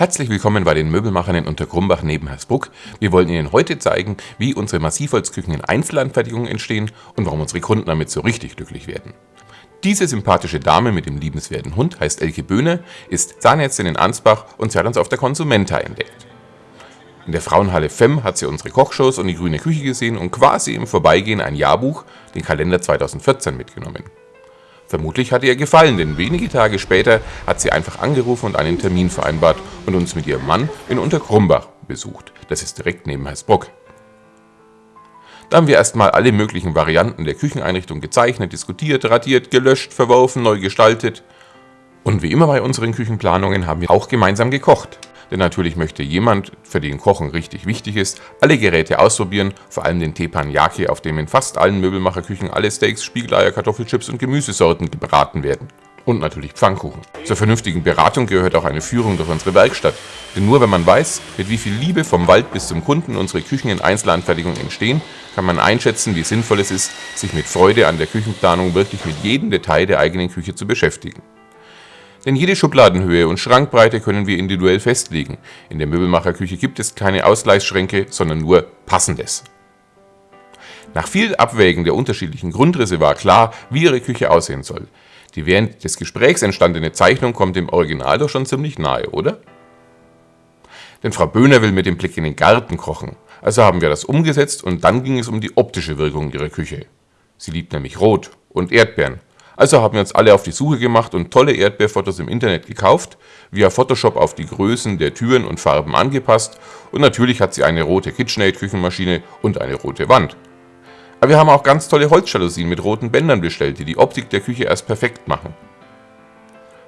Herzlich willkommen bei den Möbelmachern in Untergrumbach neben Hersbruck. Wir wollen Ihnen heute zeigen, wie unsere Massivholzküchen in Einzelanfertigungen entstehen und warum unsere Kunden damit so richtig glücklich werden. Diese sympathische Dame mit dem liebenswerten Hund heißt Elke Böhne, ist Zahnärztin in Ansbach und sie hat uns auf der Konsumenta entdeckt. In der Frauenhalle FEM hat sie unsere Kochshows und die grüne Küche gesehen und quasi im Vorbeigehen ein Jahrbuch, den Kalender 2014, mitgenommen. Vermutlich hat ihr gefallen, denn wenige Tage später hat sie einfach angerufen und einen Termin vereinbart und uns mit ihrem Mann in Unterkrumbach besucht. Das ist direkt neben Hersbruck. Da haben wir erstmal alle möglichen Varianten der Kücheneinrichtung gezeichnet, diskutiert, radiert, gelöscht, verworfen, neu gestaltet. Und wie immer bei unseren Küchenplanungen haben wir auch gemeinsam gekocht. Denn natürlich möchte jemand, für den Kochen richtig wichtig ist, alle Geräte ausprobieren, vor allem den Teppanyaki, auf dem in fast allen Möbelmacherküchen alle Steaks, Spiegeleier, Kartoffelchips und Gemüsesorten gebraten werden. Und natürlich Pfannkuchen. Zur vernünftigen Beratung gehört auch eine Führung durch unsere Werkstatt. Denn nur wenn man weiß, mit wie viel Liebe vom Wald bis zum Kunden unsere Küchen in Einzelanfertigung entstehen, kann man einschätzen, wie sinnvoll es ist, sich mit Freude an der Küchenplanung wirklich mit jedem Detail der eigenen Küche zu beschäftigen. Denn jede Schubladenhöhe und Schrankbreite können wir individuell festlegen. In der Möbelmacherküche gibt es keine Ausgleichsschränke, sondern nur Passendes. Nach viel Abwägen der unterschiedlichen Grundrisse war klar, wie Ihre Küche aussehen soll. Die während des Gesprächs entstandene Zeichnung kommt dem Original doch schon ziemlich nahe, oder? Denn Frau Böhner will mit dem Blick in den Garten kochen. Also haben wir das umgesetzt und dann ging es um die optische Wirkung ihrer Küche. Sie liebt nämlich Rot und Erdbeeren also haben wir uns alle auf die Suche gemacht und tolle Erdbeerfotos im Internet gekauft, via Photoshop auf die Größen der Türen und Farben angepasst und natürlich hat sie eine rote KitchenAid Küchenmaschine und eine rote Wand. Aber wir haben auch ganz tolle Holzjalousien mit roten Bändern bestellt, die die Optik der Küche erst perfekt machen.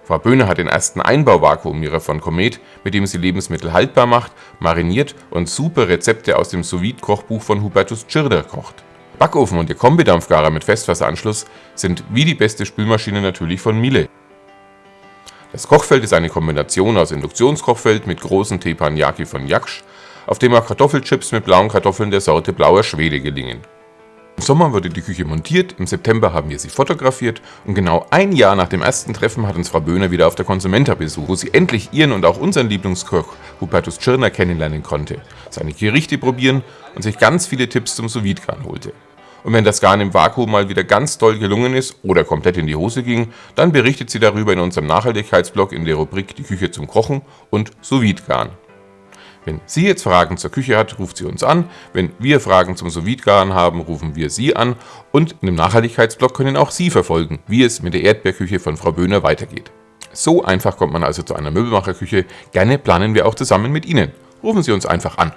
Frau Böhne hat den ersten Einbauvakuumierer von Comet, mit dem sie Lebensmittel haltbar macht, mariniert und super Rezepte aus dem sous kochbuch von Hubertus Tschirder kocht. Backofen und ihr Kombidampfgarer mit Festwasseranschluss sind wie die beste Spülmaschine natürlich von Miele. Das Kochfeld ist eine Kombination aus Induktionskochfeld mit großen Teppanyaki von Jaksch, auf dem auch Kartoffelchips mit blauen Kartoffeln der Sorte Blauer Schwede gelingen. Im Sommer wurde die Küche montiert, im September haben wir sie fotografiert und genau ein Jahr nach dem ersten Treffen hat uns Frau Böhner wieder auf der Konsumenta besucht, wo sie endlich ihren und auch unseren Lieblingskoch Hubertus Tschirner kennenlernen konnte, seine Gerichte probieren und sich ganz viele Tipps zum sous holte. Und wenn das Garn im Vakuum mal wieder ganz toll gelungen ist oder komplett in die Hose ging, dann berichtet sie darüber in unserem Nachhaltigkeitsblog in der Rubrik Die Küche zum Kochen und sous garn Wenn sie jetzt Fragen zur Küche hat, ruft sie uns an. Wenn wir Fragen zum sous garn haben, rufen wir sie an. Und in dem Nachhaltigkeitsblog können auch Sie verfolgen, wie es mit der Erdbeerküche von Frau Böhner weitergeht. So einfach kommt man also zu einer Möbelmacherküche. Gerne planen wir auch zusammen mit Ihnen. Rufen Sie uns einfach an.